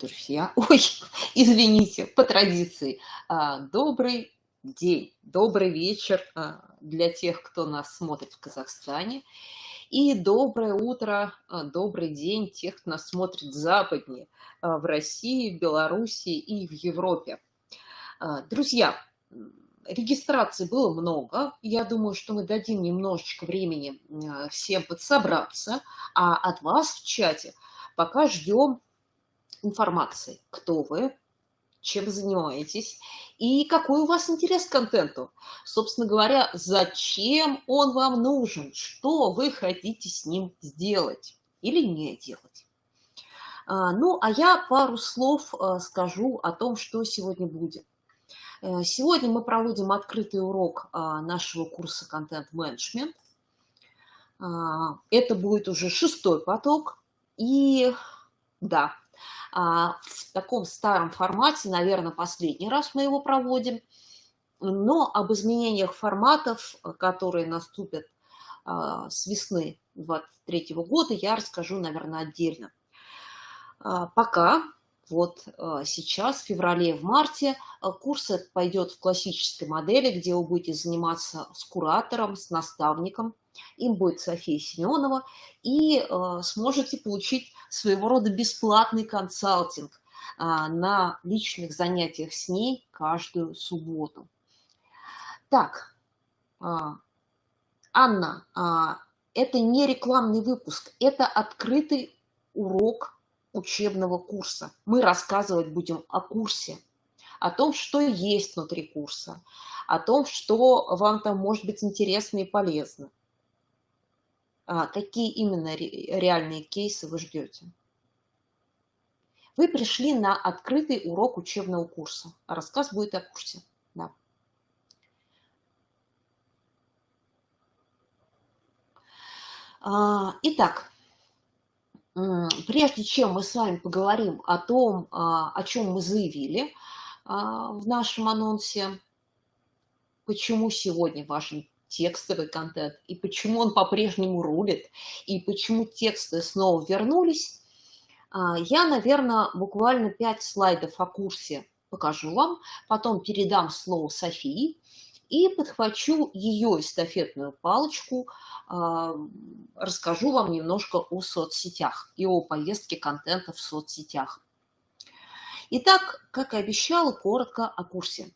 друзья, ой, извините, по традиции, а, добрый день, добрый вечер а, для тех, кто нас смотрит в Казахстане, и доброе утро, а, добрый день тех, кто нас смотрит западнее, в России, в Беларуси и в Европе. Друзья, регистраций было много. Я думаю, что мы дадим немножечко времени всем подсобраться. А от вас в чате пока ждем информации, кто вы, чем занимаетесь и какой у вас интерес к контенту. Собственно говоря, зачем он вам нужен, что вы хотите с ним сделать или не делать. А, ну, а я пару слов а, скажу о том, что сегодня будет. Э, сегодня мы проводим открытый урок а, нашего курса «Контент-менеджмент». Это будет уже шестой поток. И да, в таком старом формате, наверное, последний раз мы его проводим. Но об изменениях форматов, которые наступят а, с весны 2023 года, я расскажу, наверное, отдельно. А, пока, вот сейчас, в феврале, в марте, курс пойдет в классической модели, где вы будете заниматься с куратором, с наставником. Им будет София Семенова, и сможете получить своего рода бесплатный консалтинг а, на личных занятиях с ней каждую субботу. Так, а, Анна, а, это не рекламный выпуск, это открытый урок учебного курса. Мы рассказывать будем о курсе, о том, что есть внутри курса, о том, что вам там может быть интересно и полезно. А, какие именно реальные кейсы вы ждете. Вы пришли на открытый урок учебного курса. Рассказ будет о курсе. Да. А, итак, прежде чем мы с вами поговорим о том, а, о чем мы заявили в нашем анонсе, почему сегодня важен текстовый контент, и почему он по-прежнему рулит, и почему тексты снова вернулись, а, я, наверное, буквально 5 слайдов о курсе покажу вам, потом передам слово Софии и подхвачу ее эстафетную палочку, а, расскажу вам немножко о соцсетях и о поездке контента в соцсетях. Итак, как и обещала, коротко о курсе.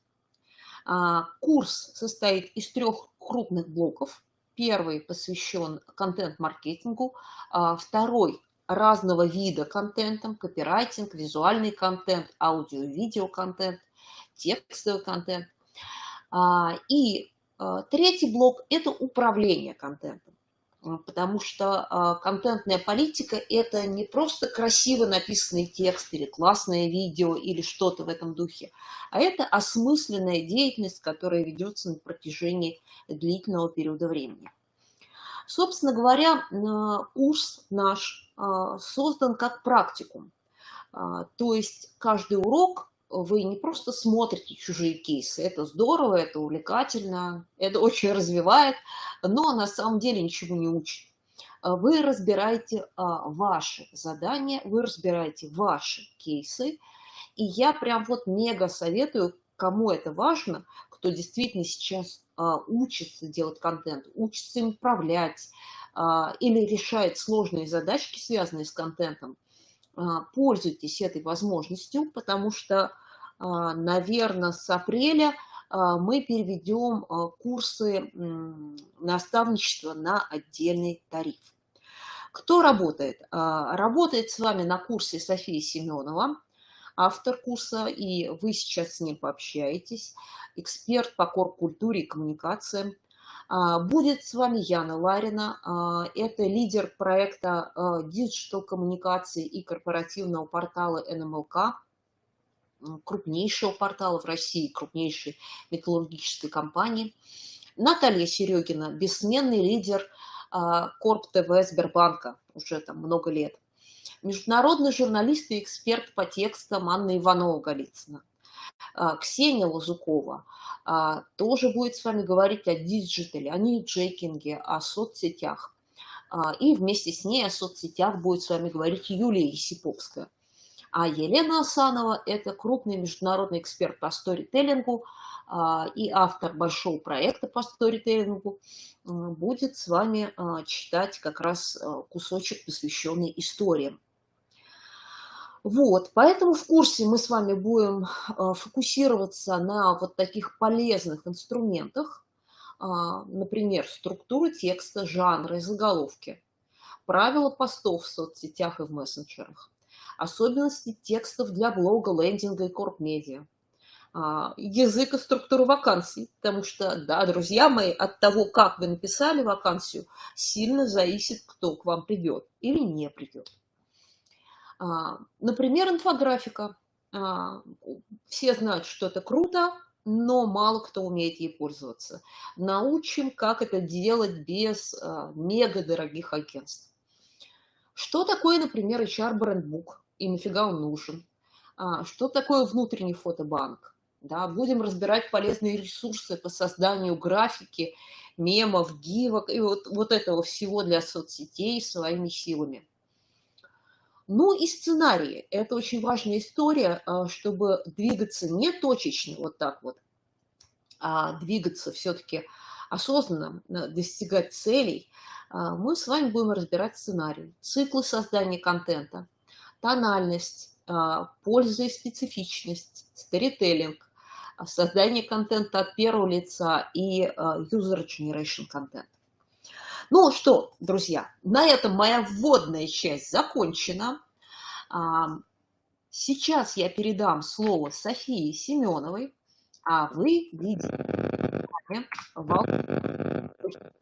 А, курс состоит из трех крупных блоков. Первый посвящен контент-маркетингу, а, второй разного вида контентом, копирайтинг, визуальный контент, аудио-видео контент, текстовый контент. А, и третий блок – это управление контентом потому что а, контентная политика – это не просто красиво написанный текст или классное видео или что-то в этом духе, а это осмысленная деятельность, которая ведется на протяжении длительного периода времени. Собственно говоря, курс наш а, создан как практикум. А, то есть каждый урок вы не просто смотрите чужие кейсы, это здорово, это увлекательно, это очень развивает, но на самом деле ничего не учит. Вы разбираете а, ваши задания, вы разбираете ваши кейсы, и я прям вот мега советую, кому это важно, кто действительно сейчас а, учится делать контент, учится им управлять а, или решает сложные задачки, связанные с контентом, пользуйтесь этой возможностью, потому что а, наверное, с апреля а, мы переведем а, курсы наставничества на отдельный тариф. Кто работает? Работает с вами на курсе София Семенова, автор курса, и вы сейчас с ним пообщаетесь, эксперт по корп-культуре и коммуникациям. Будет с вами Яна Ларина, это лидер проекта digital коммуникации и корпоративного портала НЛМК крупнейшего портала в России, крупнейшей металлургической компании. Наталья Серегина, бессменный лидер а, Корп ТВ Сбербанка, уже там много лет. Международный журналист и эксперт по текстам Анна Иванова-Голицына. А, Ксения Лазукова а, тоже будет с вами говорить о digital е, о newsjacking е, о соцсетях. И вместе с ней о соцсетях будет с вами говорить Юлия Есиповская. А Елена Асанова – это крупный международный эксперт по сторителлингу а, и автор большого проекта по сторителлингу, будет с вами а, читать как раз а, кусочек, посвященный историям. Вот, поэтому в курсе мы с вами будем фокусироваться на вот таких полезных инструментах, например, структуры текста, жанры, заголовки, правила постов в соцсетях и в мессенджерах, особенности текстов для блога, лендинга и корп-медиа, а, язык и структуру вакансий, потому что, да, друзья мои, от того, как вы написали вакансию, сильно зависит, кто к вам придет или не придет. А, например, инфографика. А, все знают, что это круто, но мало кто умеет ей пользоваться. Научим, как это делать без мега дорогих агентств. Что такое, например, HR-брендбук и нафига он нужен? Что такое внутренний фотобанк? Да, будем разбирать полезные ресурсы по созданию графики, мемов, гивок и вот, вот этого всего для соцсетей своими силами. Ну и сценарии. Это очень важная история, а, чтобы двигаться не точечно, вот так вот, а двигаться все-таки осознанно, достигать целей. А, мы с вами будем разбирать сценарии, циклы создания контента, тональность, а, польза и специфичность, сторителлинг, создание контента от первого лица и э, user generation контент. Ну что, друзья, на этом моя вводная часть закончена. Сейчас я передам слово Софии Семеновой, а вы видите,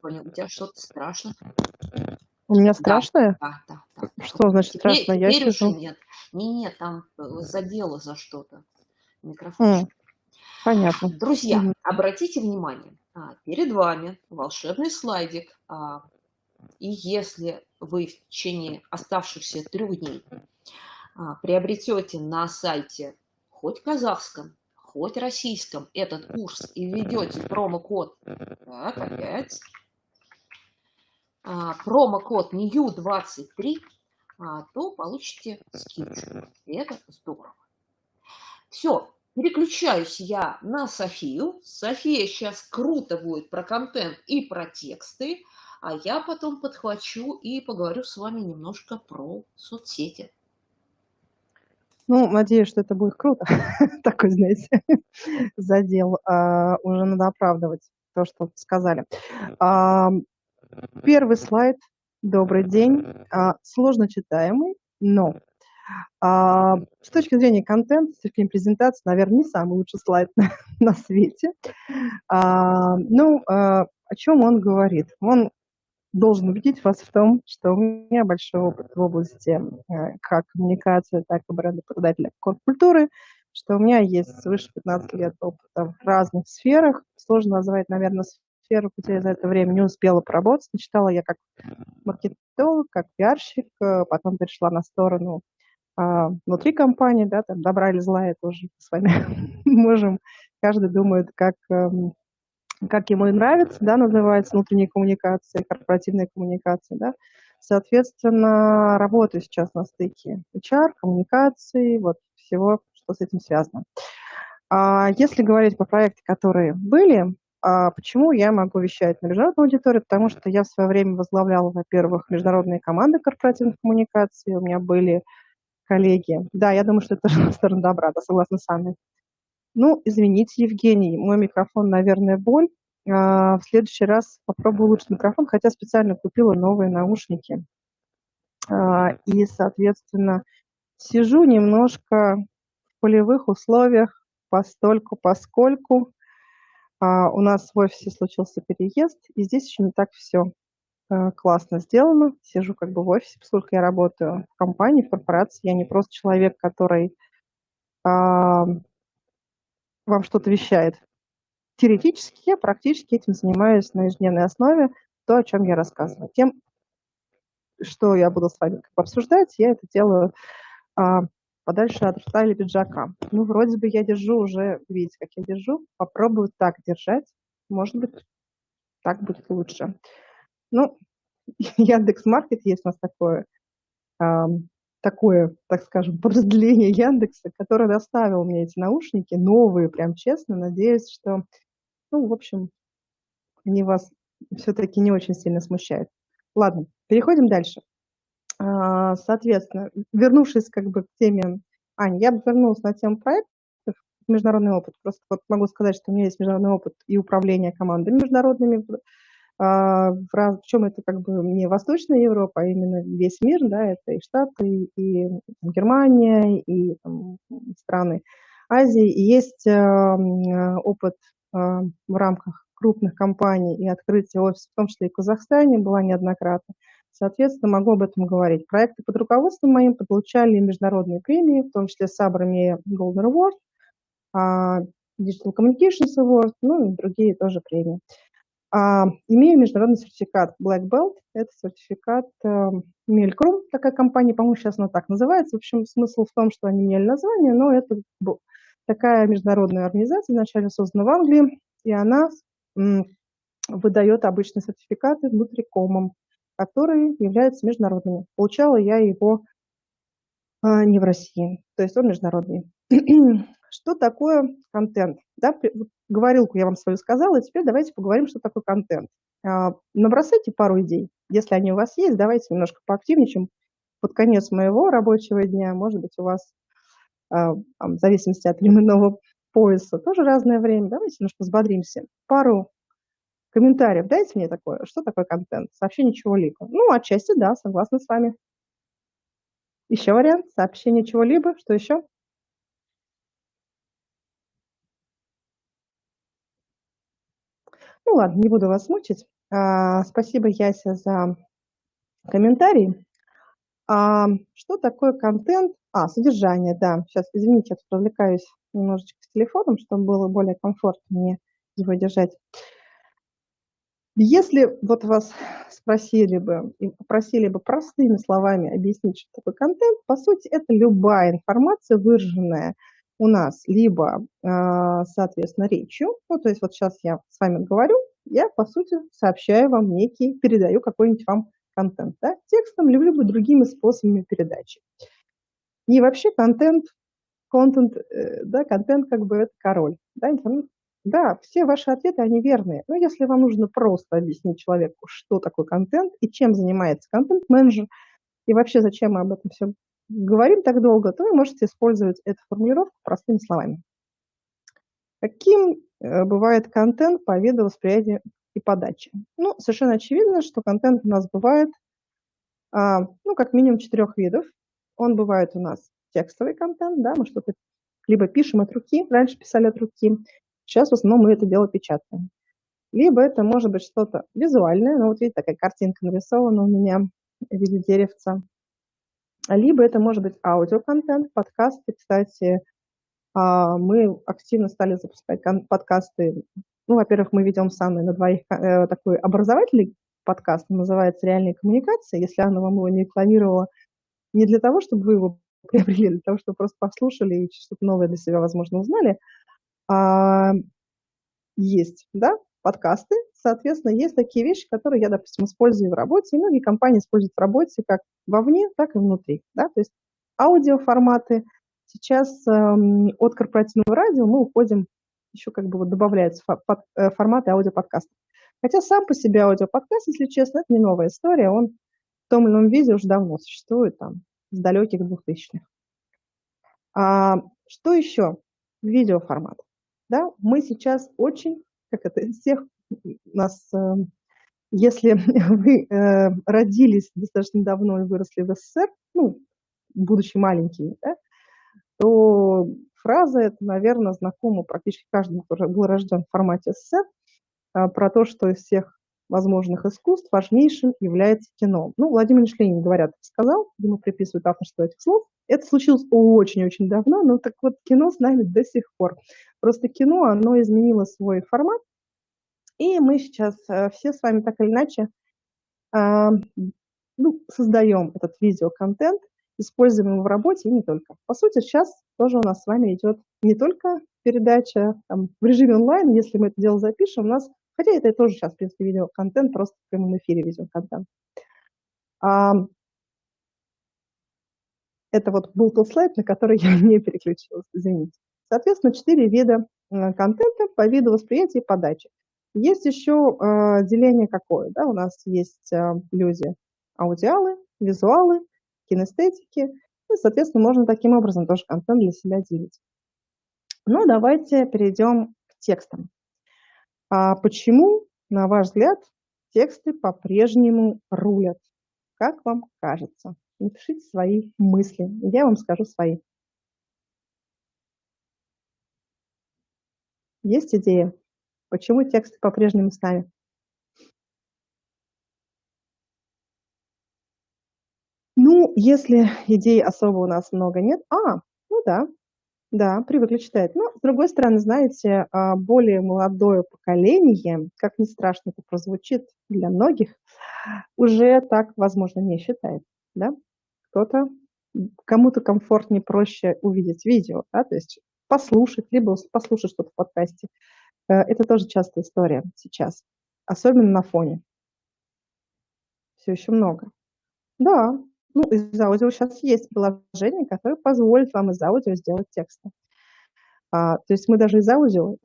у тебя что-то страшно. У меня страшное? Да, да, да. Что значит страшно? Я теперь сижу. нет. Не, нет, там э, задело за что-то. Микрофон. Понятно. Друзья, угу. обратите внимание, а, перед вами волшебный слайдик, а, и если вы в течение оставшихся трех дней а, приобретете на сайте хоть казахском, хоть российском этот курс и введете промокод, так, опять, промокод NEW23, то получите скидку. И это здорово. Все, Переключаюсь я на Софию. София сейчас круто будет про контент и про тексты, а я потом подхвачу и поговорю с вами немножко про соцсети. Ну, надеюсь, что это будет круто. Такой, знаете, задел. А, уже надо оправдывать то, что сказали. Первый слайд. Добрый день. А, сложно читаемый, но а, с точки зрения контента, с точки зрения презентации, наверное, не самый лучший слайд на, на свете. А, ну, о чем он говорит? Он должен убедить вас в том, что у меня большой опыт в области как коммуникации, так и бренда-продателя культуры, что у меня есть свыше 15 лет опыта в разных сферах. Сложно назвать, наверное, сферу, где я за это время не успела поработать. Начитала я как маркетолог, как пиарщик, э, потом перешла на сторону а, внутри компании, да, там добра или зла, это уже с вами можем, каждый думает, как, эм, как ему и нравится, да, называется внутренняя коммуникация, корпоративная коммуникация, да. Соответственно, работаю сейчас на стыке HR, коммуникации, вот всего, что с этим связано. А если говорить по проектам, которые были, а почему я могу вещать на международную аудиторию? Потому что я в свое время возглавляла, во-первых, международные команды корпоративных коммуникаций, у меня были коллеги. Да, я думаю, что это тоже сторона добра, да, согласна с вами. Ну, извините, Евгений, мой микрофон, наверное, боль. А, в следующий раз попробую улучшить микрофон, хотя специально купила новые наушники. А, и, соответственно, сижу немножко в полевых условиях, постольку, поскольку а, у нас в офисе случился переезд, и здесь еще не так все Э, классно сделано. Сижу как бы в офисе, поскольку я работаю в компании, в корпорации. Я не просто человек, который а, вам что-то вещает. Теоретически я практически этим занимаюсь на ежедневной основе, то, о чем я рассказываю. Тем, что я буду с вами обсуждать, я это делаю а, подальше от рта или пиджака. Ну, вроде бы я держу уже, видите, как я держу. Попробую так держать. Может быть, так будет лучше. Ну, Яндекс Маркет есть у нас такое такое, так скажем, продление Яндекса, который доставил мне эти наушники, новые, прям честно. Надеюсь, что, ну, в общем, они вас все-таки не очень сильно смущают. Ладно, переходим дальше. А, соответственно, вернувшись как бы к теме Ани, я бы вернулась на тему проектов, международный опыт. Просто вот могу сказать, что у меня есть международный опыт и управления командами международными. А, в чем это как бы не Восточная Европа, а именно весь мир, да, это и Штаты, и Германия, и там, страны Азии. И есть опыт в рамках крупных компаний и открытие офиса, в том числе и в Казахстане, была неоднократно. Соответственно, могу об этом говорить. Проекты под руководством моим получали международные премии, в том числе Сабрами Golden Award, а, Digital Communications Award, ну и другие тоже премии. А, имею международный сертификат Black Belt, это сертификат э, Мелькрум, такая компания, по-моему, сейчас она так называется. В общем, смысл в том, что они меняли название, но это такая международная организация, вначале создана в Англии, и она выдает обычные сертификаты внутрикомом, которые являются международными. Получала я его а, не в России, то есть он международный. что такое контент? Да, говорилку я вам свою сказала, и теперь давайте поговорим, что такое контент. А, набросайте пару идей. Если они у вас есть, давайте немножко поактивничаем. Под конец моего рабочего дня, может быть, у вас, а, в зависимости от временного пояса, тоже разное время. Давайте немножко взбодримся. Пару комментариев дайте мне такое. Что такое контент? Сообщение чего-либо. Ну, отчасти, да, согласна с вами. Еще вариант. Сообщение чего-либо. Что еще? Ну ладно, не буду вас мучить. А, спасибо, Яся, за комментарий. А, что такое контент? А, содержание, да. Сейчас, извините, я тут развлекаюсь немножечко с телефоном, чтобы было более комфортно мне его держать. Если вот вас спросили бы и попросили бы простыми словами объяснить, что такое контент, по сути, это любая информация, выраженная у нас либо, а, соответственно, речью, ну, то есть вот сейчас я с вами говорю, я, по сути, сообщаю вам некий, передаю какой-нибудь вам контент, да, текстом, либо, либо другими способами передачи. И вообще контент, контент, э, да, контент как бы это король, да, интернет. Да, все ваши ответы, они верные. Но если вам нужно просто объяснить человеку, что такое контент и чем занимается контент-менеджер, и вообще зачем мы об этом все говорим так долго, то вы можете использовать эту формулировку простыми словами. Каким э, бывает контент по виду и подачи? Ну, совершенно очевидно, что контент у нас бывает, а, ну, как минимум четырех видов. Он бывает у нас текстовый контент, да, мы что-то либо пишем от руки, раньше писали от руки, сейчас в основном мы это дело печатаем. Либо это может быть что-то визуальное, ну вот видите, такая картинка нарисована у меня в виде деревца либо это может быть аудиоконтент, подкасты. Кстати, а, мы активно стали запускать подкасты. Ну, во-первых, мы ведем самый на двоих э, такой образовательный подкаст, называется «Реальные коммуникации». Если Анна вам его не рекламировала, не для того, чтобы вы его приобрели, а для того, чтобы просто послушали и что-то новое для себя, возможно, узнали, а, есть, да, подкасты. Соответственно, есть такие вещи, которые я, допустим, использую в работе, и многие компании используют в работе как вовне, так и внутри. Да? То есть аудиоформаты. Сейчас эм, от корпоративного радио мы уходим, еще как бы вот добавляются фо- под, э, форматы аудиоподкастов. Хотя сам по себе аудиоподкаст, если честно, это не новая история, он в том или ином виде уже давно существует, там, с далеких двухтысячных. А, что еще? Видеоформат. Да? Мы сейчас очень как это, всех нас, э, если вы э, родились достаточно давно и выросли в СССР, ну, будучи маленькими, да, то фраза эта, наверное, знакома практически каждому, кто был рожден в формате СССР, а, про то, что из всех возможных искусств важнейшим является кино. Ну, Владимир Ильич Ленин, говорят, сказал, ему приписывают авторство этих слов. Это случилось очень-очень давно, но так вот кино с нами до сих пор. Просто кино, оно изменило свой формат, и мы сейчас э, все с вами так или иначе э, ну, создаем этот видеоконтент, используем его в работе и не только. По сути, сейчас тоже у нас с вами идет не только передача там, в режиме онлайн, если мы это дело запишем, у нас, хотя это тоже сейчас, в принципе, видеоконтент, просто в прямом эфире видеоконтент. А, Это вот был тот слайд, на который я не переключилась, извините. Соответственно, четыре вида контента по виду восприятия и подачи. Есть еще э, деление какое, да, у нас есть э, люди аудиалы, визуалы, кинестетики, и, соответственно, можно таким образом тоже контент для себя делить. Ну, давайте перейдем к текстам. А почему, на ваш взгляд, тексты по-прежнему рулят? Как вам кажется? Напишите свои мысли, я вам скажу свои. Есть идея? Почему тексты по-прежнему с нами? Ну, если идей особо у нас много нет. А, ну да, да, привыкли читать. Но, с другой стороны, знаете, а, более молодое поколение, как ни страшно это прозвучит для многих, уже так, возможно, не считает. Да? Кто-то, кому-то комфортнее, проще увидеть видео, да? то есть послушать, либо послушать что-то в подкасте. Э, это тоже частая история сейчас, особенно на фоне. Все еще много. Да, ну, из аудио сейчас есть приложение, которое позволит вам из аудио сделать тексты. А, то есть мы даже из аудио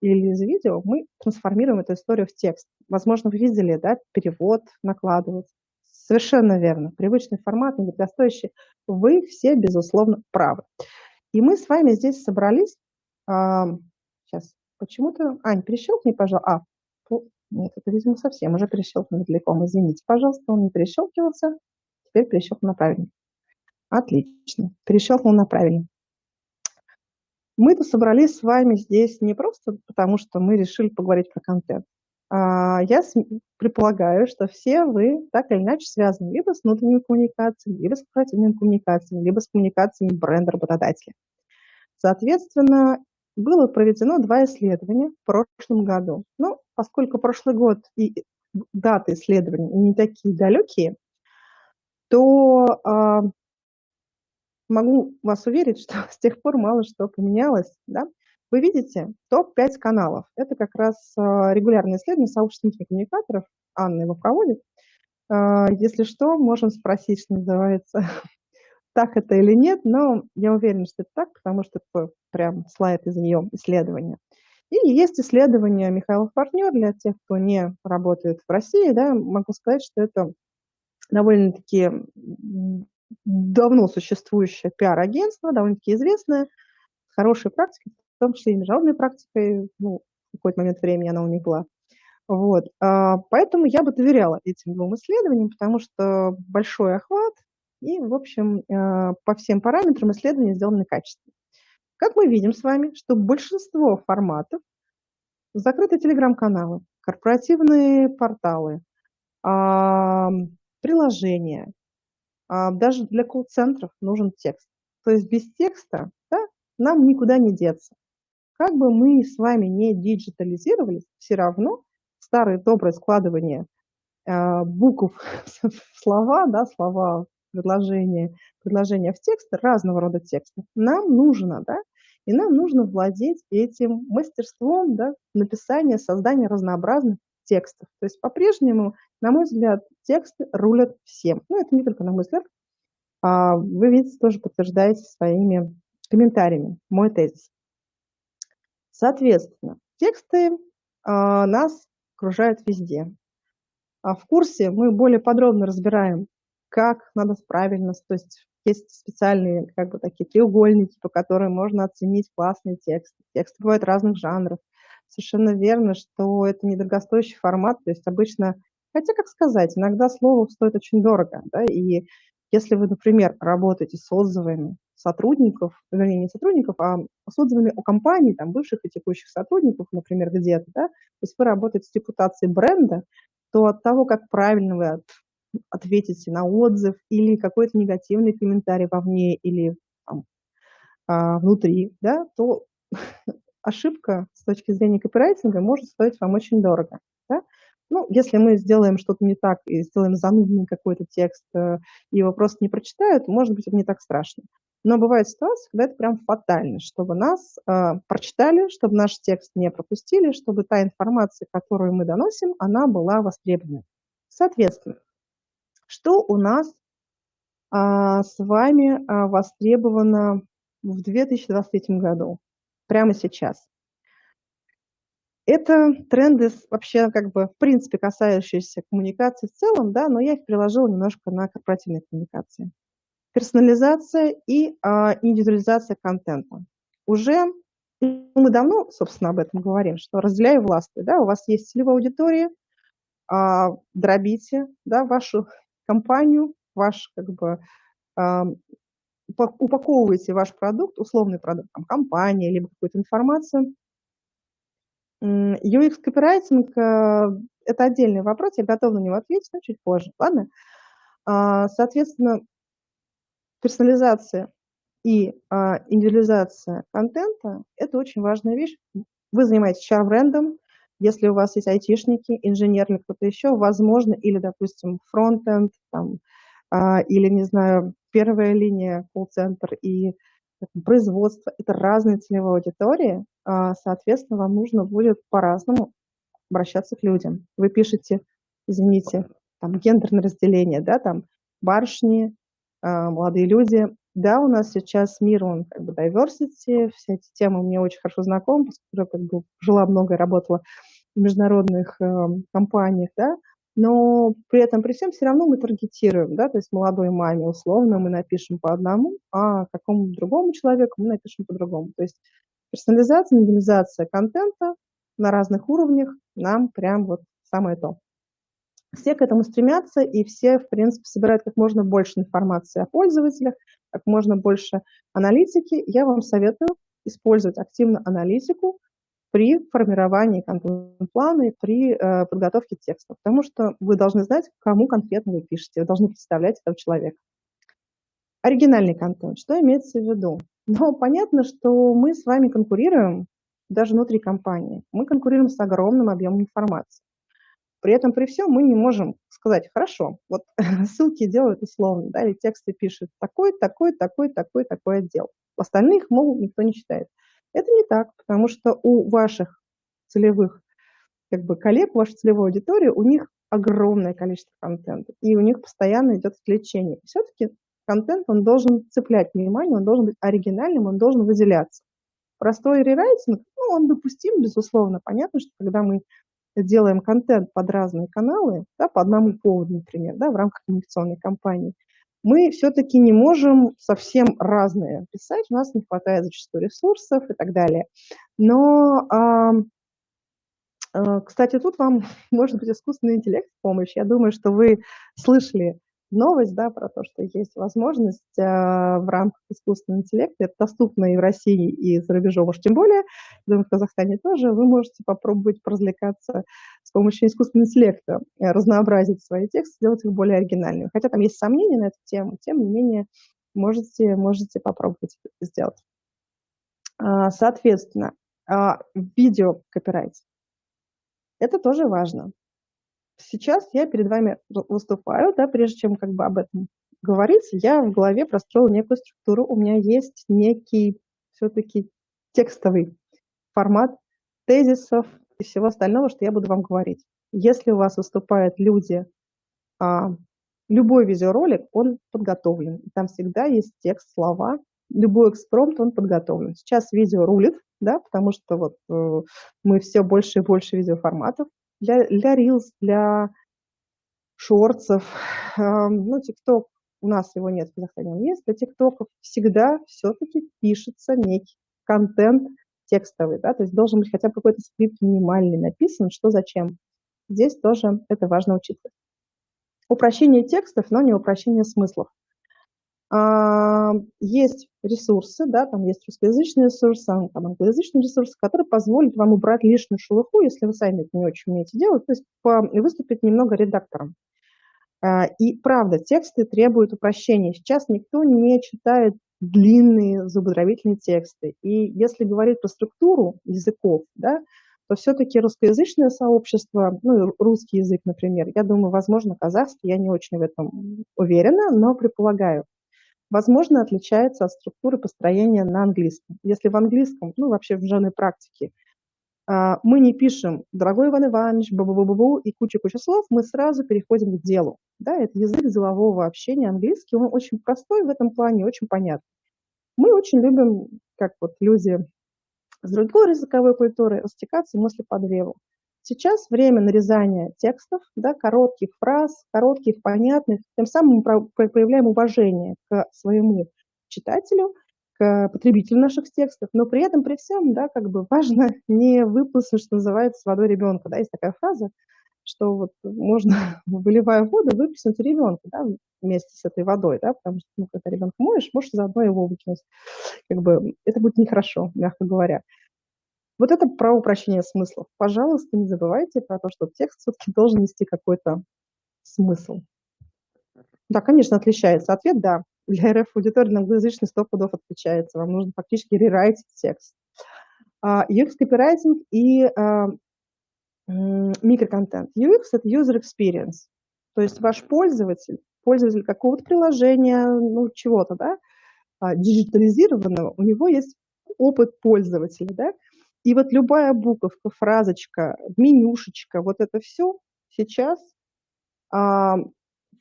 или из видео мы трансформируем эту историю в текст. Возможно, вы видели, да, перевод накладывать. Совершенно верно. Привычный формат, недорогостоящий. Вы все, безусловно, правы. И мы с вами здесь собрались. Сейчас, почему-то... Ань, перещелкни, пожалуйста. А, нет, это, видимо, совсем уже перещелкнул далеко. Извините, пожалуйста, он не перещелкивался. Теперь перещелкнул на правильный. Отлично. Перещелкнул на правильный. Мы-то собрались с вами здесь не просто потому, что мы решили поговорить про контент. А, я предполагаю, что все вы так или иначе связаны либо с внутренними коммуникациями, либо с корпоративными коммуникациями, либо с коммуникациями бренда-работодателя. Соответственно, было проведено два исследования в прошлом году. Ну, поскольку прошлый год и даты исследований не такие далекие, то э, могу вас уверить, что с тех пор мало что поменялось. Да? Вы видите топ-5 каналов. Это как раз э, регулярное исследование сообщества коммуникаторов. Анна его проводит. Э, если что, можем спросить, что называется, так это или нет, но я уверена, что это так, потому что это прям слайд из нее исследования. И есть исследование Михайлов партнер для тех, кто не работает в России. Да, могу сказать, что это довольно-таки давно существующее пиар-агентство, довольно-таки известное, с хорошей практикой, в том числе и международной практикой, ну, в какой-то момент времени она у них была. Вот. А, поэтому я бы доверяла этим двум исследованиям, потому что большой охват и, в общем, а, по всем параметрам исследования сделаны качественно. Как мы видим с вами, что большинство форматов закрыты телеграм-каналы, корпоративные порталы, приложения. А, даже для колл-центров нужен текст. То есть без текста да, нам никуда не деться. Как бы мы с вами не диджитализировались, все равно старое доброе складывание э, букв в слова, да, слова, предложения, предложения в текст, разного рода текстов, нам нужно, да, и нам нужно владеть этим мастерством да, написания, создания разнообразных текстов. То есть по-прежнему, на мой взгляд, тексты рулят всем. Ну, это не только на мой взгляд. А вы, видите, тоже подтверждаете своими комментариями мой тезис. Соответственно, тексты а, нас окружают везде. А в курсе мы более подробно разбираем, как надо правильно, то есть есть специальные как бы такие треугольники, по которым можно оценить классный текст. Тексты бывают разных жанров совершенно верно, что это недорогостоящий формат, то есть обычно, хотя, как сказать, иногда слово стоит очень дорого, да, и если вы, например, работаете с отзывами сотрудников, вернее, не сотрудников, а с отзывами о компании, там, бывших и текущих сотрудников, например, где-то, да, то есть вы работаете с репутацией бренда, то от того, как правильно вы от, ответите на отзыв или какой-то негативный комментарий вовне или там, а, внутри, да, то ошибка с точки зрения копирайтинга может стоить вам очень дорого. Да? Ну, если мы сделаем что-то не так и сделаем занудный какой-то текст, э, и его просто не прочитают, может быть, это не так страшно. Но бывает ситуация, когда это прям фатально, чтобы нас э, прочитали, чтобы наш текст не пропустили, чтобы та информация, которую мы доносим, она была востребована. Соответственно, что у нас а, с вами а, востребовано в 2023 году, прямо сейчас. Это тренды вообще как бы в принципе касающиеся коммуникации в целом, да, но я их приложила немножко на корпоративные коммуникации. Персонализация и а, индивидуализация контента. Уже мы давно, собственно, об этом говорим, что разделяю власти, да, у вас есть целевая аудитория, а, дробите, да, вашу компанию, ваш как бы а, упаковываете ваш продукт, условный продукт, там, компания, либо какую-то информацию. UX-копирайтинг э, – это отдельный вопрос, я готова на него ответить, но чуть позже, ладно? А, соответственно, персонализация и а, индивидуализация контента – это очень важная вещь. Вы занимаетесь HR-брендом, если у вас есть айтишники, инженер или кто-то еще, возможно, или, допустим, фронтенд, там, а, или, не знаю, первая линия, колл-центр и производство, это разные целевые аудитории, а, соответственно, вам нужно будет по-разному обращаться к людям. Вы пишете, извините, там гендерное разделение, да, там барышни, молодые люди. Да, у нас сейчас мир, он как бы diversity, все эти темы мне очень хорошо знакомы, поскольку я как бы жила много и работала в международных э, компаниях, да, но при этом, при всем, все равно мы таргетируем, да, то есть молодой маме условно мы напишем по одному, а какому другому человеку мы напишем по-другому. То есть персонализация, индивидуализация контента на разных уровнях нам прям вот самое то. Все к этому стремятся, и все, в принципе, собирают как можно больше информации о пользователях, как можно больше аналитики. Я вам советую использовать активно аналитику, при формировании контент-плана и при э, подготовке текста, потому что вы должны знать, кому конкретно вы пишете, вы должны представлять этого человека. Оригинальный контент, что имеется в виду? Ну, понятно, что мы с вами конкурируем даже внутри компании. Мы конкурируем с огромным объемом информации. При этом, при всем, мы не можем сказать, хорошо, вот ссылки делают условно, да, или тексты пишут такой, такой, такой, такой, такой отдел. Остальных, мол, никто не читает. Это не так, потому что у ваших целевых как бы, коллег, вашей целевой аудитории, у них огромное количество контента, и у них постоянно идет отвлечение. Все-таки контент, он должен цеплять внимание, он должен быть оригинальным, он должен выделяться. Простой рерайтинг, ну, он допустим, безусловно. Понятно, что когда мы делаем контент под разные каналы, да, по одному поводу, например, да, в рамках коммуникационной кампании, мы все-таки не можем совсем разные писать, у нас не хватает зачастую ресурсов и так далее. Но, э, кстати, тут вам может быть искусственный интеллект в помощь. Я думаю, что вы слышали новость да, про то, что есть возможность э, в рамках искусственного интеллекта, это доступно и в России, и за рубежом уж тем более, думаю, в Казахстане тоже, вы можете попробовать поразвлекаться с помощью искусственного интеллекта, э, разнообразить свои тексты, сделать их более оригинальными. Хотя там есть сомнения на эту тему, тем не менее можете, можете попробовать это сделать. А, соответственно, а, видео копирайт. Это тоже важно сейчас я перед вами выступаю, да, прежде чем как бы об этом говорить, я в голове простроила некую структуру, у меня есть некий все-таки текстовый формат тезисов и всего остального, что я буду вам говорить. Если у вас выступают люди, а, любой видеоролик, он подготовлен. Там всегда есть текст, слова. Любой экспромт, он подготовлен. Сейчас видео рулит, да, потому что вот э, мы все больше и больше видеоформатов для, для Reels, для шорцев. Ну, ТикТок, у нас его нет, в Казахстане он есть. Для ТикТоков всегда все-таки пишется некий контент текстовый, да, то есть должен быть хотя бы какой-то скрипт минимальный написан, что зачем. Здесь тоже это важно учитывать. Упрощение текстов, но не упрощение смыслов. А, есть ресурсы, да, там есть русскоязычные ресурсы, там англоязычные ресурсы, которые позволят вам убрать лишнюю шелуху, если вы сами это не очень умеете делать, то есть выступить немного редактором. А, и правда, тексты требуют упрощения. Сейчас никто не читает длинные зубодробительные тексты. И если говорить про структуру языков, да, то все-таки русскоязычное сообщество, ну, русский язык, например, я думаю, возможно, казахский, я не очень в этом уверена, но предполагаю, возможно, отличается от структуры построения на английском. Если в английском, ну, вообще в жанре практике, А, мы не пишем «дорогой Иван Иванович», бу бу бу бу и куча-куча слов, мы сразу переходим к делу. Да, это язык делового общения, английский, он очень простой в этом плане, очень понятный. Мы очень любим, как вот люди с другой языковой культуры, растекаться мысли по древу. Сейчас время нарезания текстов, да, коротких фраз, коротких, понятных, тем самым мы проявляем уважение к своему читателю – к потребителю наших текстов, но при этом, при всем, да, как бы важно не выплеснуть, что называется, водой ребенка. Да, есть такая фраза, что вот можно, выливая воду, выплеснуть ребенка, да, вместе с этой водой, да, потому что, ну, когда ребенка моешь, можешь заодно его выкинуть. Как бы это будет нехорошо, мягко говоря. Вот это про упрощение смыслов. Пожалуйста, не забывайте про то, что текст все-таки должен нести какой-то смысл. Да, конечно, отличается. Ответ – да для РФ аудитории на англоязычный 100 пудов отвечается. Вам нужно фактически рерайтить текст. UX копирайтинг и а, микроконтент. UX – это user experience. То есть ваш пользователь, пользователь какого-то приложения, ну, чего-то, да, а, диджитализированного, у него есть опыт пользователя, да, и вот любая буковка, фразочка, менюшечка, вот это все сейчас а,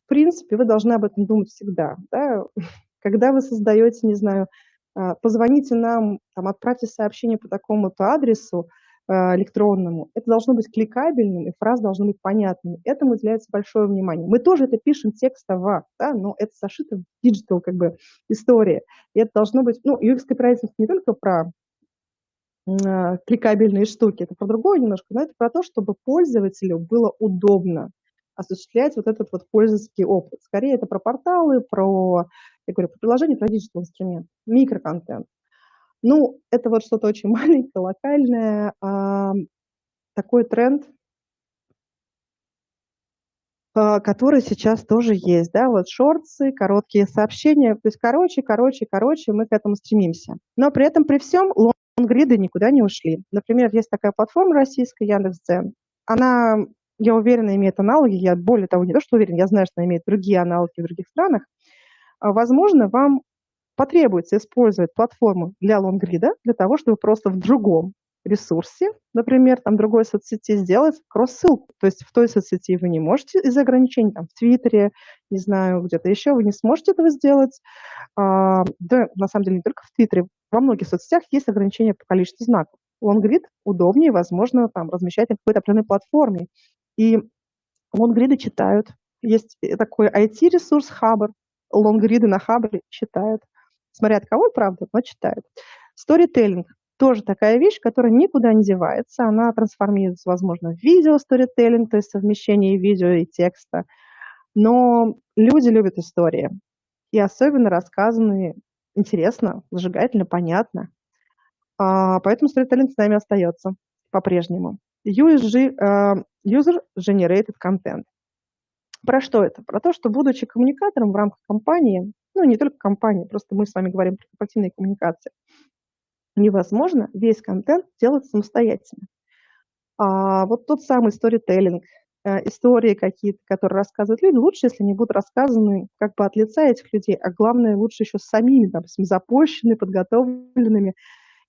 в принципе, вы должны об этом думать всегда. Да? Когда вы создаете, не знаю, а, позвоните нам, там, отправьте сообщение по такому-то адресу а, электронному, это должно быть кликабельным, и фразы должны быть понятными. Этому уделяется большое внимание. Мы тоже это пишем текстово, да, но это зашито в digital как бы история. И это должно быть, ну, UX копирайтинг не только про э, кликабельные штуки, это про другое немножко, но это про то, чтобы пользователю было удобно осуществлять вот этот вот пользовательский опыт. Скорее это про порталы, про, я говорю, про приложение, про digital инструмент, микроконтент. Ну, это вот что-то очень маленькое, локальное, а, такой тренд, а, который сейчас тоже есть, да, вот шорты, короткие сообщения, то есть короче, короче, короче, мы к этому стремимся. Но при этом, при всем, лонгриды никуда не ушли. Например, есть такая платформа российская, Яндекс.Дзен, она я уверена, имеет аналоги. Я более того, не то, что уверена, я знаю, что она имеет другие аналоги в других странах. А, возможно, вам потребуется использовать платформу для лонгрида для того, чтобы просто в другом ресурсе, например, там другой соцсети сделать кросс-ссылку. То есть в той соцсети вы не можете из-за ограничений, там, в Твиттере, не знаю, где-то еще, вы не сможете этого сделать. А, да, на самом деле, не только в Твиттере, во многих соцсетях есть ограничения по количеству знаков. Лонгрид удобнее, возможно, там, размещать на какой-то определенной платформе. И лонгриды читают. Есть такой IT-ресурс Хабр. Лонгриды на Хабре читают. Смотря от кого, правда, но читают. Сторителлинг тоже такая вещь, которая никуда не девается. Она трансформируется, возможно, в видео сторителлинг, то есть совмещение видео и текста. Но люди любят истории. И особенно рассказанные интересно, зажигательно, понятно. А, поэтому сторителлинг с нами остается по-прежнему. USG, uh, User Generated Content. Про что это? Про то, что будучи коммуникатором в рамках компании, ну не только компании, просто мы с вами говорим про корпоративные коммуникации, невозможно весь контент делать самостоятельно. А вот тот самый сторителлинг, истории какие-то, которые рассказывают люди, лучше, если они будут рассказаны как бы от лица этих людей, а главное, лучше еще самими, допустим, запущенными, подготовленными.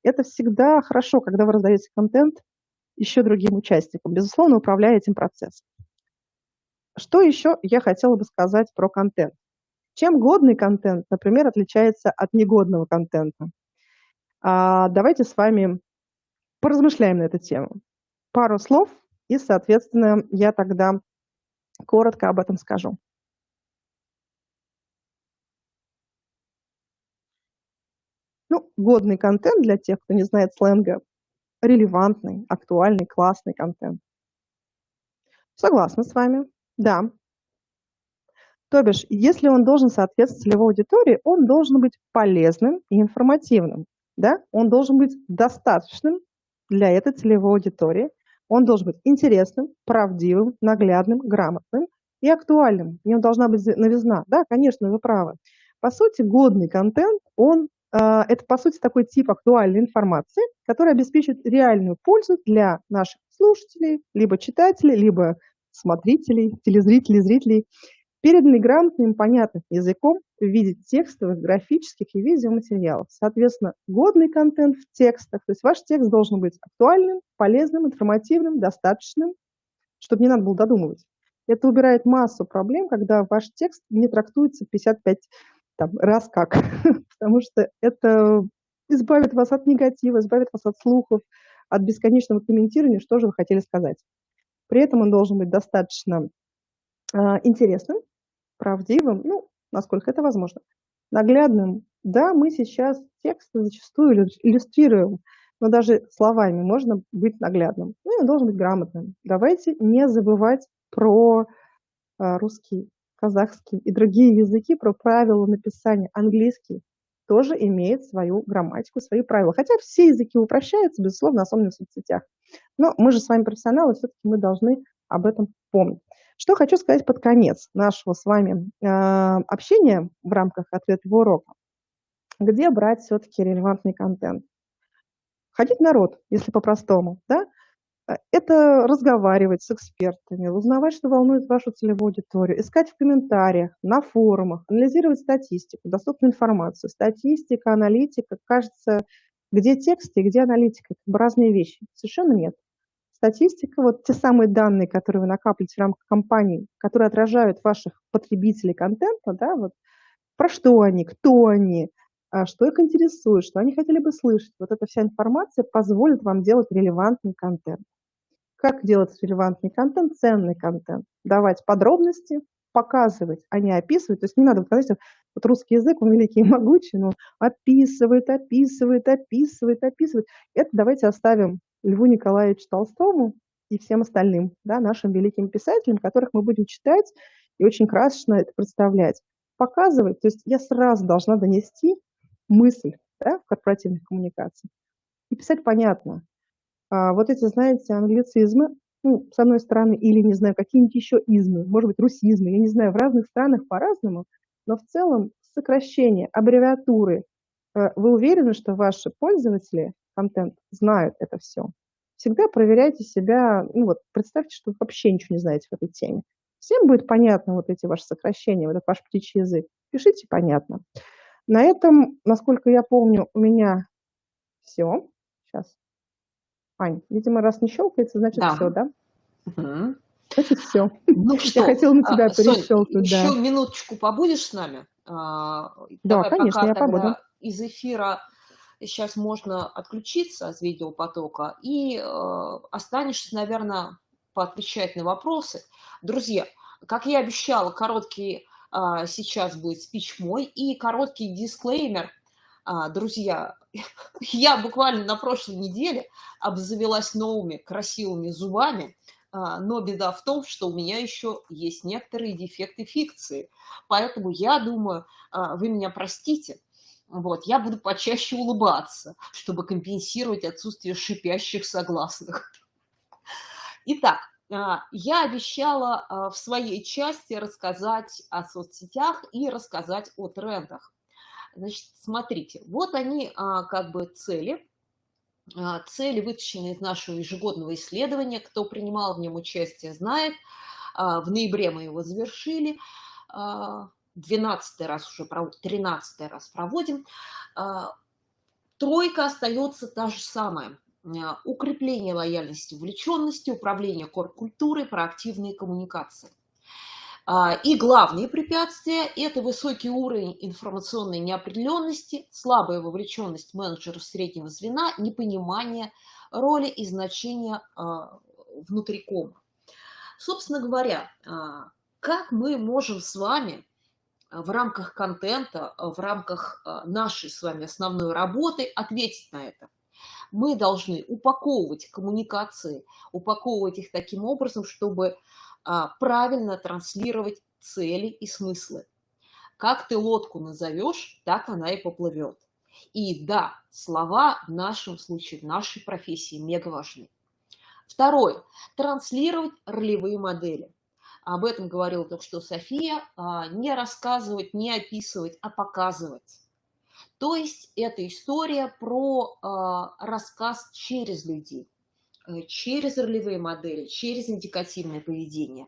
Это всегда хорошо, когда вы раздаете контент еще другим участникам. Безусловно, управляя этим процессом. Что еще я хотела бы сказать про контент? Чем годный контент, например, отличается от негодного контента? А, давайте с вами поразмышляем на эту тему. Пару слов, и, соответственно, я тогда коротко об этом скажу. Ну, годный контент для тех, кто не знает сленга, релевантный, актуальный, классный контент. Согласна с вами, да. То бишь, если он должен соответствовать целевой аудитории, он должен быть полезным и информативным. Да? Он должен быть достаточным для этой целевой аудитории. Он должен быть интересным, правдивым, наглядным, грамотным и актуальным. В нем должна быть новизна. Да, конечно, вы правы. По сути, годный контент, он а, это, по сути, такой тип актуальной информации, который обеспечит реальную пользу для наших слушателей, либо читателей, либо смотрителей, телезрителей, зрителей. Переданный грамотным, понятным языком в виде текстовых, графических и видеоматериалов. Соответственно, годный контент в текстах, то есть ваш текст должен быть актуальным, полезным, информативным, достаточным, чтобы не надо было додумывать. Это убирает массу проблем, когда ваш текст не трактуется 55 там, раз как, потому что это избавит вас от негатива, избавит вас от слухов, от бесконечного комментирования, что же вы хотели сказать. При этом он должен быть достаточно э, интересным, правдивым, ну, насколько это возможно, наглядным. Да, мы сейчас тексты зачастую иллюстрируем, но даже словами можно быть наглядным. Ну, и он должен быть грамотным. Давайте не забывать про э, русский, казахский и другие языки, про правила написания. Английский тоже имеет свою грамматику, свои правила. Хотя все языки упрощаются, безусловно, особенно в соцсетях. Но мы же с вами профессионалы, все-таки мы должны об этом помнить. Что хочу сказать под конец нашего с вами э, общения в рамках ответного урока. Где брать все-таки релевантный контент? Ходить народ, если по-простому, да? Э, это разговаривать с экспертами, узнавать, что волнует вашу целевую аудиторию, искать в комментариях, на форумах, анализировать статистику, доступную информацию. Статистика, аналитика, кажется, где текст и где аналитика, как бы разные вещи. Совершенно нет. Статистика, вот те самые данные, которые вы накапливаете в рамках компании, которые отражают ваших потребителей контента, да, вот про что они, кто они, а, что их интересует, что они хотели бы слышать. Вот эта вся информация позволит вам делать релевантный контент. Как делать релевантный контент, ценный контент? Давать подробности, показывать, а не описывать. То есть не надо, вот, знаете, вот русский язык, он великий и могучий, но описывает, описывает, описывает, описывает. Это давайте оставим Льву Николаевичу Толстому и всем остальным, да, нашим великим писателям, которых мы будем читать и очень красочно это представлять. Показывать, то есть я сразу должна донести мысль да, в корпоративных коммуникациях и писать понятно. А вот эти, знаете, англицизмы, ну, с одной стороны, или, не знаю, какие-нибудь еще измы, может быть, русизмы, я не знаю, в разных странах по-разному, но в целом сокращение, аббревиатуры. Э, вы уверены, что ваши пользователи контент знают это все? Всегда проверяйте себя, ну вот представьте, что вы вообще ничего не знаете в этой теме. Всем будет понятно вот эти ваши сокращения, вот этот ваш птичий язык. Пишите понятно. На этом, насколько я помню, у меня все. Сейчас. Ань, видимо, раз не щелкается, значит да. все, да? Угу. Значит, все. Ну что, я хотела на тебя а, перещелкнуть. Еще да. минуточку побудешь с нами? А, да, Давай конечно, я побуду. Из эфира сейчас можно отключиться от видеопотока и э, останешься, наверное, поотвечать на вопросы. Друзья, как я обещала, короткий а, сейчас будет спич мой и короткий дисклеймер. А, друзья, я буквально на прошлой неделе обзавелась новыми красивыми зубами, а, но беда в том, что у меня еще есть некоторые дефекты фикции. Поэтому я думаю, вы меня простите, вот, я буду почаще улыбаться, чтобы компенсировать отсутствие шипящих согласных. Итак, а, я обещала а, в своей части рассказать о соцсетях и рассказать о трендах. Значит, смотрите, вот они а, как бы цели. Цели вытащены из нашего ежегодного исследования. Кто принимал в нем участие, знает. В ноябре мы его завершили. 12 раз уже, 13 раз проводим. Тройка остается та же самая. А, укрепление лояльности, вовлеченности, управление корп-культурой, проактивные коммуникации. А, и главные препятствия – это высокий уровень информационной неопределенности, слабая вовлеченность менеджеров среднего звена, непонимание роли и значения а, внутри кома. Собственно говоря, как мы можем с вами в рамках контента, в рамках нашей с вами основной работы ответить на это? мы должны упаковывать коммуникации, упаковывать их таким образом, чтобы а, правильно транслировать цели и смыслы. Как ты лодку назовешь, так она и поплывет. И да, слова в нашем случае, в нашей профессии мега важны. Второе. Транслировать ролевые модели. Об этом говорила только что София. А, не рассказывать, не описывать, а показывать. То есть это история про э, рассказ через людей. э, через ролевые модели, через индикативное поведение.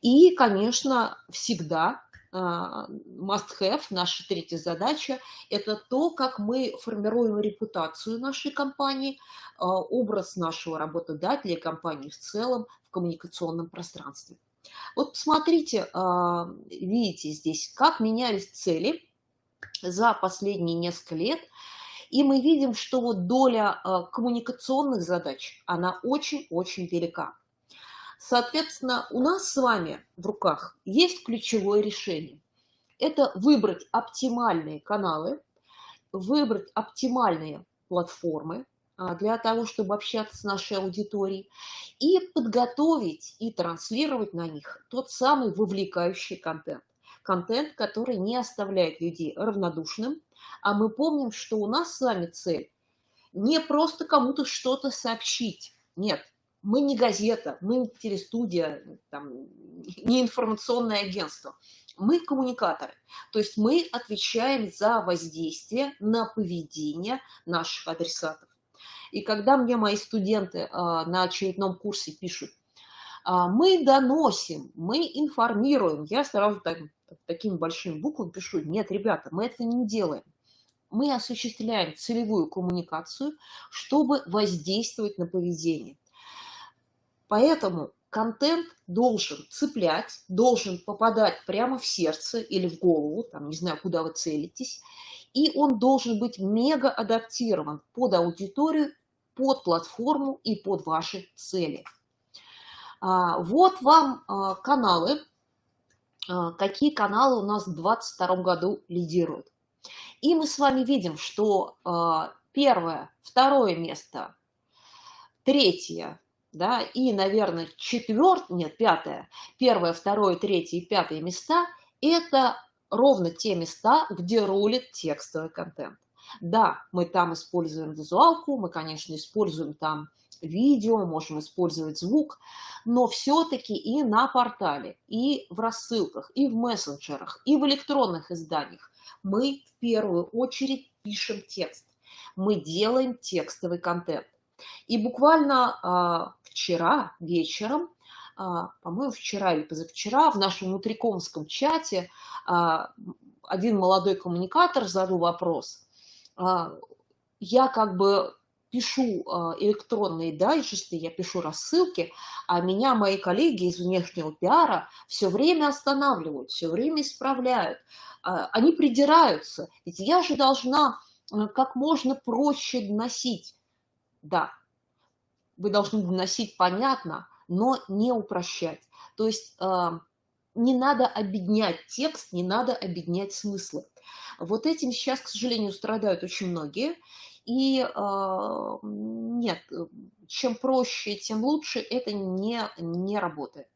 И, конечно, всегда а, must-have, наша третья задача, это то, как мы формируем репутацию нашей компании, а, образ нашего работодателя и компании в целом в коммуникационном пространстве. Вот посмотрите, а, видите здесь, как менялись цели за последние несколько лет, и мы видим, что вот доля коммуникационных задач, она очень-очень велика. Соответственно, у нас с вами в руках есть ключевое решение. Это выбрать оптимальные каналы, выбрать оптимальные платформы а, для того, чтобы общаться с нашей аудиторией, и подготовить и транслировать на них тот самый вовлекающий контент. Контент, который не оставляет людей равнодушным, а мы помним, что у нас с вами цель не просто кому-то что-то сообщить. Нет, мы не газета, мы не телестудия, там, не информационное агентство. Мы коммуникаторы. То есть мы отвечаем за воздействие на поведение наших адресатов. И когда мне мои студенты а, на очередном курсе пишут, а, мы доносим, мы информируем, я сразу так, такими большими буквами пишу, нет, ребята, мы это не делаем. Мы осуществляем целевую коммуникацию, чтобы воздействовать на поведение. Поэтому контент должен цеплять, должен попадать прямо в сердце или в голову, там, не знаю, куда вы целитесь, и он должен быть мега адаптирован под аудиторию, под платформу и под ваши цели. А, вот вам а, каналы, а, какие каналы у нас в 2022 году лидируют. И мы с вами видим, что первое, второе место, третье, да, и, наверное, четвертое, нет, пятое, первое, второе, третье и пятое места – это ровно те места, где рулит текстовый контент. Да, мы там используем визуалку, мы, конечно, используем там видео, можем использовать звук, но все-таки и на портале, и в рассылках, и в мессенджерах, и в электронных изданиях мы в первую очередь пишем текст. Мы делаем текстовый контент. И буквально а, вчера вечером, по-моему, вчера или позавчера в нашем внутрикомском чате а, один молодой коммуникатор задал вопрос. Я как бы пишу электронные дайджесты, я пишу рассылки, а меня мои коллеги из внешнего пиара все время останавливают, все время исправляют. Они придираются. Ведь я же должна как можно проще доносить да, вы должны доносить понятно, но не упрощать. То есть не надо объединять текст, не надо объединять смыслы. Вот этим сейчас, к сожалению, страдают очень многие. И э, нет, чем проще, тем лучше, это не, не работает.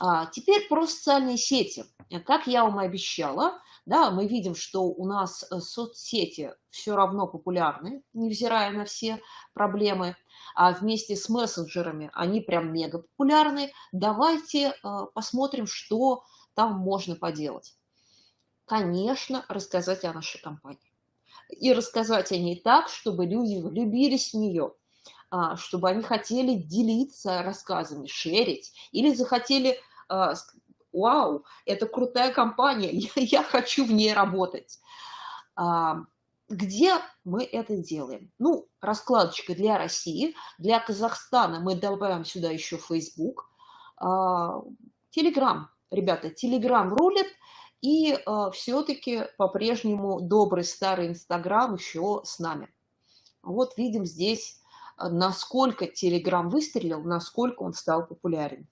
А теперь про социальные сети. Как я вам и обещала, да, мы видим, что у нас э, соцсети все равно популярны, невзирая на все проблемы, а вместе с мессенджерами они прям мега популярны. Давайте э, посмотрим, что там можно поделать. Конечно, рассказать о нашей компании. И рассказать о ней так, чтобы люди влюбились в нее, а, чтобы они хотели делиться рассказами, шерить, или захотели а, вау, это крутая компания, я, хочу в ней работать. А, где мы это делаем? Ну, раскладочка для России, для Казахстана мы добавим сюда еще Facebook, Telegram, ребята, Telegram рулит, и а, все-таки по-прежнему добрый старый Инстаграм еще с нами. Вот видим здесь насколько Telegram выстрелил, насколько он стал популярен.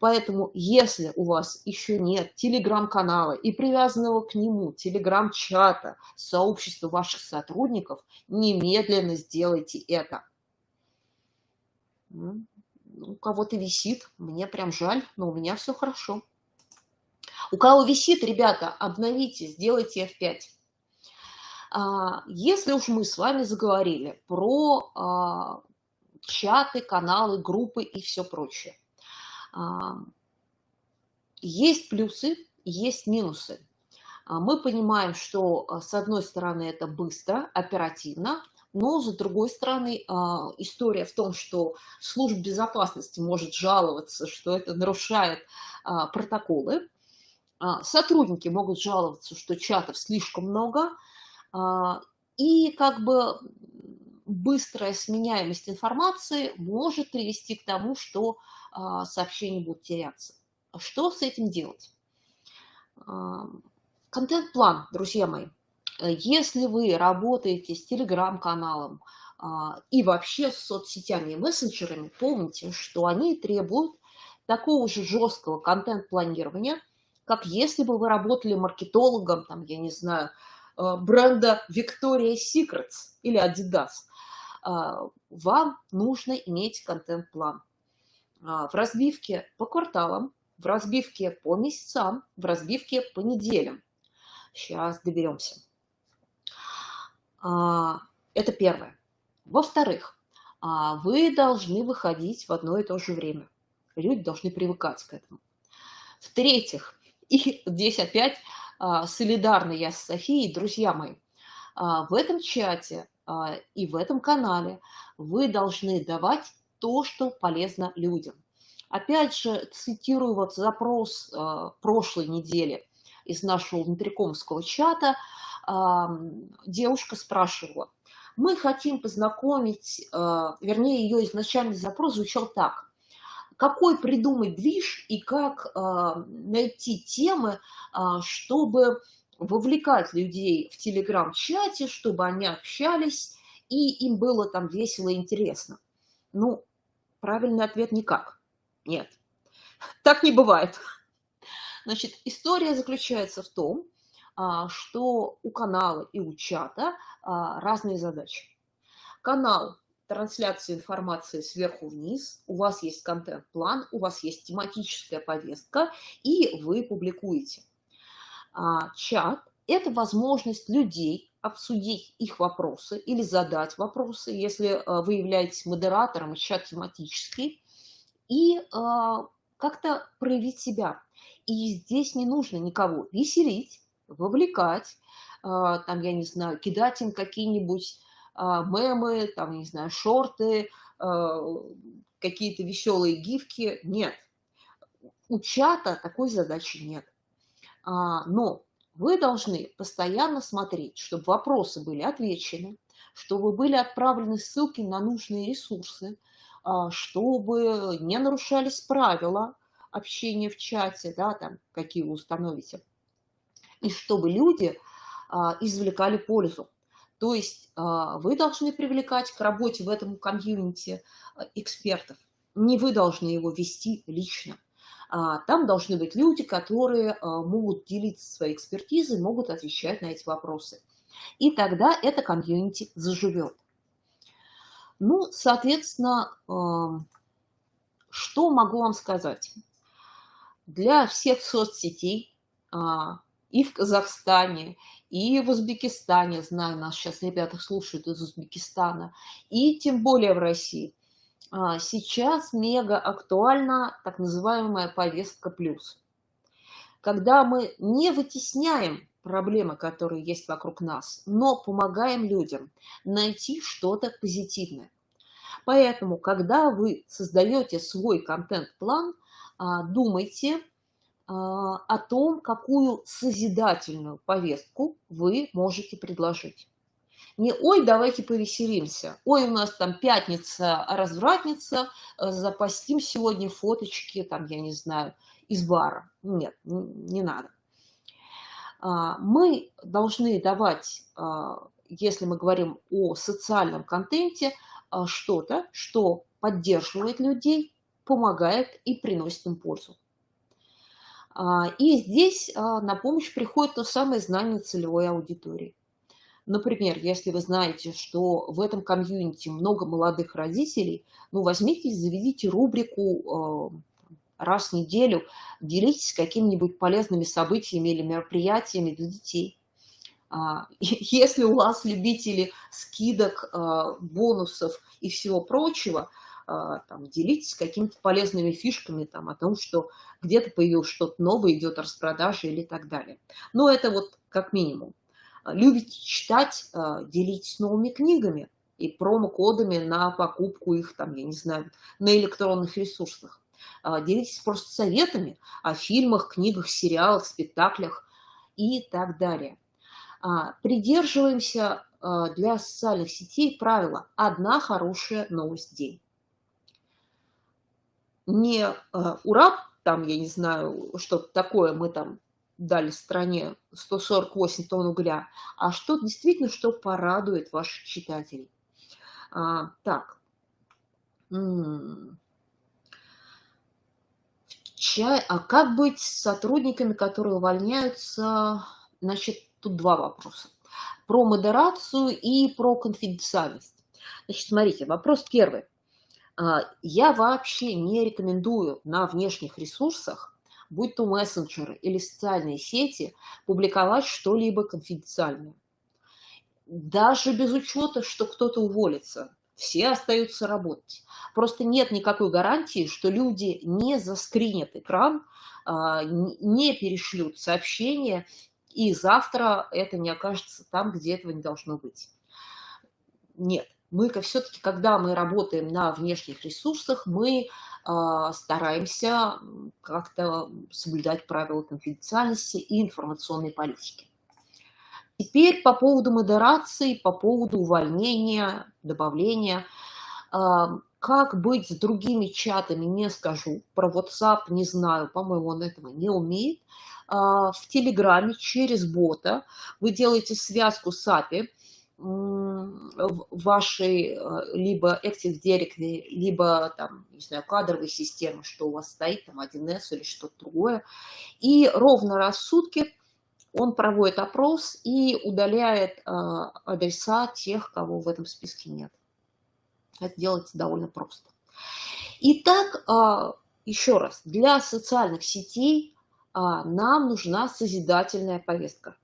Поэтому, если у вас еще нет телеграм-канала и привязанного к нему телеграм-чата, сообщества ваших сотрудников, немедленно сделайте это. Ну, у кого-то висит, мне прям жаль, но у меня все хорошо. У кого висит, ребята, обновите, сделайте F5. А, если уж мы с вами заговорили про а, чаты, каналы, группы и все прочее, а, есть плюсы, есть минусы. Мы понимаем, что с одной стороны это быстро, оперативно, но, с другой стороны, история в том, что служба безопасности может жаловаться, что это нарушает протоколы, сотрудники могут жаловаться, что чатов слишком много, и как бы быстрая сменяемость информации может привести к тому, что сообщения будут теряться. Что с этим делать? Контент-план, друзья мои. Если вы работаете с телеграм-каналом а, и вообще с соцсетями и мессенджерами, помните, что они требуют такого же жесткого контент-планирования, как если бы вы работали маркетологом, там, я не знаю, а, бренда Victoria's Secrets или Adidas. А, вам нужно иметь контент-план в разбивке по кварталам, в разбивке по месяцам, в разбивке по неделям. Сейчас доберемся. А, это первое. Во-вторых, а, вы должны выходить в одно и то же время. Люди должны привыкать к этому. В-третьих, и здесь опять а, солидарна я с Софией, друзья мои, в этом чате и в этом канале вы должны давать то, что полезно людям. Опять же, цитирую вот запрос прошлой недели из нашего внутрикомского чата, девушка спрашивала, мы хотим познакомить, а, вернее, ее изначальный запрос звучал так. Какой придумать движ и как а, найти темы, а, чтобы вовлекать людей в телеграм-чате, чтобы они общались, и им было там весело и интересно? Ну, правильный ответ – никак. Нет, так не бывает. Значит, история заключается в том, а, что у канала и у чата разные задачи. Канал трансляции информации сверху вниз, у вас есть контент-план, у вас есть тематическая повестка, и вы публикуете. А, чат – это возможность людей обсудить их вопросы или задать вопросы, если вы являетесь модератором, чат тематический, и как-то проявить себя. И здесь не нужно никого веселить, вовлекать, а, там, я не знаю, кидать им какие-нибудь мемы, там, не знаю, шорты, а, какие-то веселые гифки. Нет. У чата такой задачи нет. Но вы должны постоянно смотреть, чтобы вопросы были отвечены, чтобы были отправлены ссылки на нужные ресурсы, чтобы не нарушались правила общения в чате, да, там, какие вы установите и чтобы люди а, извлекали пользу. То есть а, вы должны привлекать к работе в этом комьюнити а, экспертов. Не вы должны его вести лично. Там должны быть люди, которые могут делиться своей экспертизой, могут отвечать на эти вопросы. И тогда это комьюнити заживет. Ну, соответственно, что могу вам сказать? Для всех соцсетей и в Казахстане, и в Узбекистане, знаю, нас сейчас ребята слушают из Узбекистана, и тем более в России. А, сейчас мега актуальна так называемая повестка плюс. Когда мы не вытесняем проблемы, которые есть вокруг нас, но помогаем людям найти что-то позитивное. Поэтому, когда вы создаете свой контент-план, а, думайте, о том, какую созидательную повестку вы можете предложить. Не «Ой, давайте повеселимся», «Ой, у нас там пятница, развратница, э, запостим сегодня фоточки, там, я не знаю, из бара». Нет, не надо. А, мы должны давать, а, если мы говорим о социальном контенте, что-то, что поддерживает людей, помогает и приносит им пользу. А, и здесь а, на помощь приходит то самое знание целевой аудитории. Например, если вы знаете, что в этом комьюнити много молодых родителей, ну, возьмите и заведите рубрику а, раз в неделю, делитесь какими-нибудь полезными событиями или мероприятиями для детей. Если у вас любители скидок, бонусов и всего прочего – там, делитесь какими-то полезными фишками там, о том, что где-то появилось что-то новое, идет распродажа или так далее. Но это вот как минимум. Любите читать, а, делитесь новыми книгами. и промокодами на покупку их, там, я не знаю, на электронных ресурсах. А, делитесь просто советами о фильмах, книгах, сериалах, спектаклях и так далее. А, придерживаемся а, для социальных сетей правила «одна хорошая новость в день». Не «ура», там, я не знаю, что-то такое мы там дали стране 148 тонн угля, а что действительно, что порадует ваших читателей. А, так. Чай, а как быть с сотрудниками, которые увольняются? Значит, тут два вопроса. Про модерацию и про конфиденциальность. Значит, смотрите, вопрос первый. А, я вообще не рекомендую на внешних ресурсах будь то мессенджеры или социальные сети, публиковать что-либо конфиденциальное. Даже без учета, что кто-то уволится, все остаются работать. Просто нет никакой гарантии, что люди не заскринят экран, а, не перешлют сообщения, и завтра это не окажется там, где этого не должно быть. Нет. Мы все-таки, когда мы работаем на внешних ресурсах, мы а, стараемся как-то соблюдать правила конфиденциальности и информационной политики. Теперь по поводу модерации, по поводу увольнения, добавления. А, как быть с другими чатами, не скажу. Про WhatsApp не знаю, по-моему, он этого не умеет. А, в Телеграме через бота вы делаете связку с API, вашей э, либо Active Directory, либо там, не знаю, кадровой системы, что у вас стоит, там 1С или что-то другое. И ровно раз в сутки он проводит опрос и удаляет э, адреса тех, кого в этом списке нет. Это делается довольно просто. Итак, э, еще раз, для социальных сетей нам нужна созидательная повестка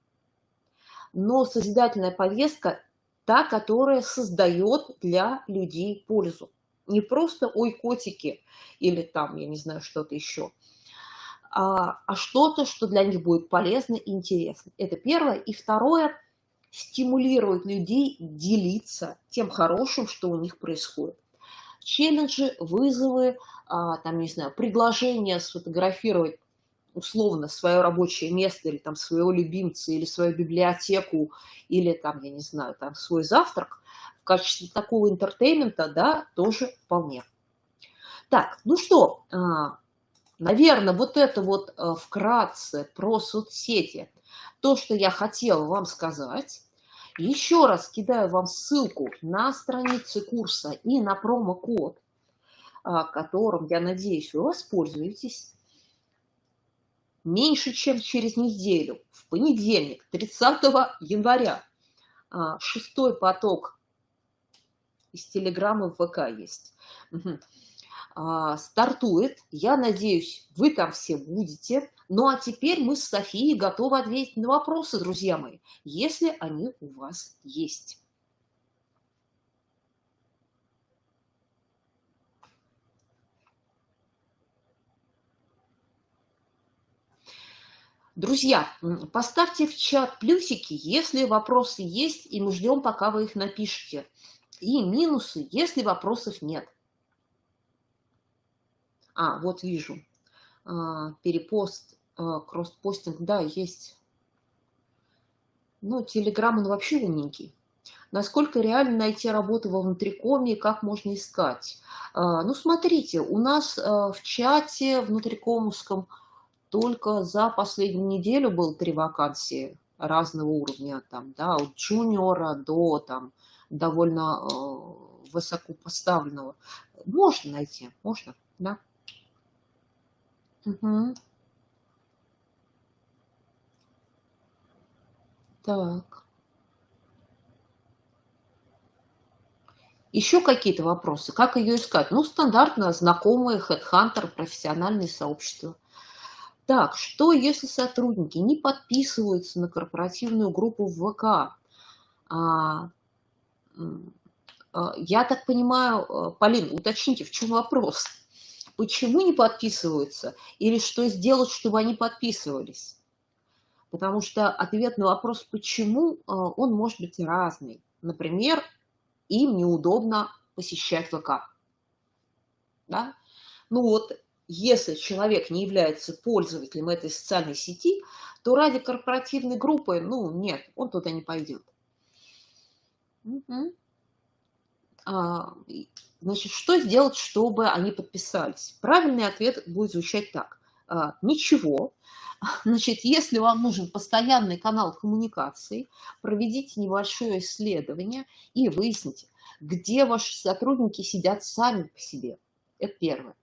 но созидательная повестка та, которая создает для людей пользу. Не просто «ой, котики» или там, я не знаю, что-то еще, а, а что-то, что для них будет полезно и интересно. Это первое. И второе – стимулирует людей делиться тем хорошим, что у них происходит. Челленджи, вызовы, а, там, не знаю, предложения сфотографировать условно свое рабочее место или там своего любимца, или свою библиотеку, или там, я не знаю, там свой завтрак, в качестве такого entertainment а, да, тоже вполне. Так, ну что, а, наверное, вот это вот а, вкратце про соцсети, то, что я хотела вам сказать. Еще раз кидаю вам ссылку на страницы курса и на промокод, а, которым, я надеюсь, вы воспользуетесь меньше, чем через неделю, в понедельник, 30 января, а, шестой поток из Телеграма в ВК есть. А, стартует. Я надеюсь, вы там все будете. Ну а теперь мы с Софией готовы ответить на вопросы, друзья мои, если они у вас есть. Друзья, поставьте в чат плюсики, если вопросы есть, и мы ждем, пока вы их напишете. И минусы, если вопросов нет. А, вот вижу. А, перепост, а, кросспостинг, да, есть. Ну, Телеграм, он вообще умненький. Насколько реально найти работу во внутрикоме и как можно искать? А, ну, смотрите, у нас в чате внутрикомовском только за последнюю неделю было три вакансии разного уровня, там, да, от джуниора до там, довольно э, высокопоставленного. Можно найти, можно, да. Угу. Так. Еще какие-то вопросы? Как ее искать? Ну, стандартно знакомые, хедхантер, профессиональные сообщества. Так, что если сотрудники не подписываются на корпоративную группу в ВК? А, а, я так понимаю, э, Полин, уточните, в чем вопрос? Почему не подписываются? Или что сделать, чтобы они подписывались? Потому что ответ на вопрос «почему» э, он может быть разный. Например, им неудобно посещать ВК. Да? Ну вот, если человек не является пользователем этой социальной сети, то ради корпоративной группы, ну нет, он туда не пойдет. Угу. А, значит, что сделать, чтобы они подписались? Правильный ответ будет звучать так. А, ничего. Значит, если вам нужен постоянный канал коммуникации, проведите небольшое исследование и выясните, где ваши сотрудники сидят сами по себе. Это первое.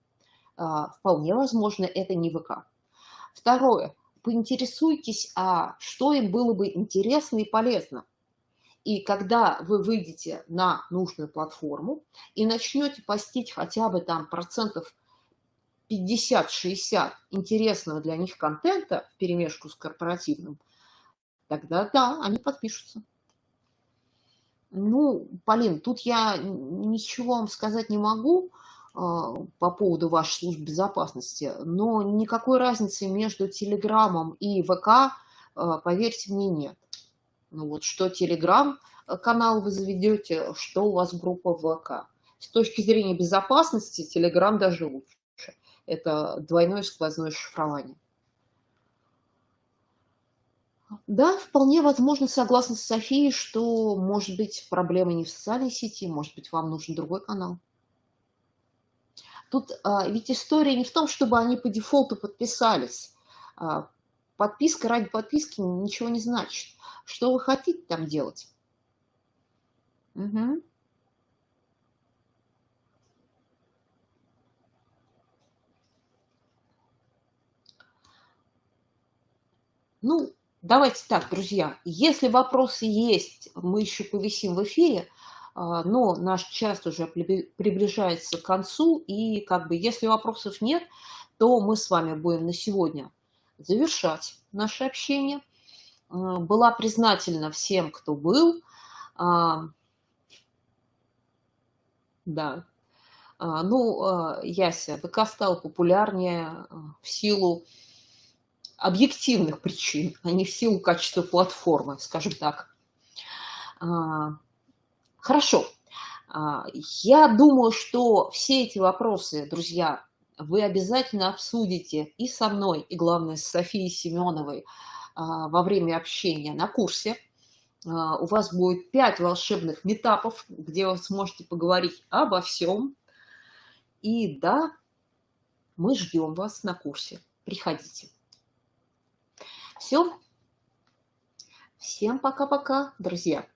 А, вполне возможно, это не ВК. Второе. Поинтересуйтесь, а что им было бы интересно и полезно. И когда вы выйдете на нужную платформу и начнете постить хотя бы там процентов 50-60 интересного для них контента в перемешку с корпоративным, тогда да, они подпишутся. Ну, Полин, тут я ничего вам сказать не могу по поводу вашей службы безопасности, но никакой разницы между Телеграмом и ВК, а, поверьте мне, нет. Ну вот что Телеграм-канал вы заведете, что у вас группа ВК. С точки зрения безопасности Телеграм даже лучше это двойное сквозное шифрование. Да, вполне возможно, согласна с Софией, что, может быть, проблема не в социальной сети, может быть, вам нужен другой канал. Тут а, ведь история не в том, чтобы они по дефолту подписались. А, подписка ради подписки ничего не значит. Что вы хотите там делать? Угу. Ну, давайте так, друзья, если вопросы есть, мы еще повисим в эфире, но наш час уже приближается к концу, и как бы если вопросов нет, то мы с вами будем на сегодня завершать наше общение. А, была признательна всем, кто был. А, да. Ну, Яся, ВК стал популярнее в силу объективных причин, а не в силу качества платформы, скажем так. А, хорошо. А, я думаю, что все эти вопросы, друзья, вы обязательно обсудите и со мной, и, главное, с Софией Семеновой а, во время общения на курсе. У вас будет пять волшебных метапов, где вы сможете поговорить обо всем. И да, мы ждем вас на курсе. Приходите. Все. Всем пока-пока, друзья.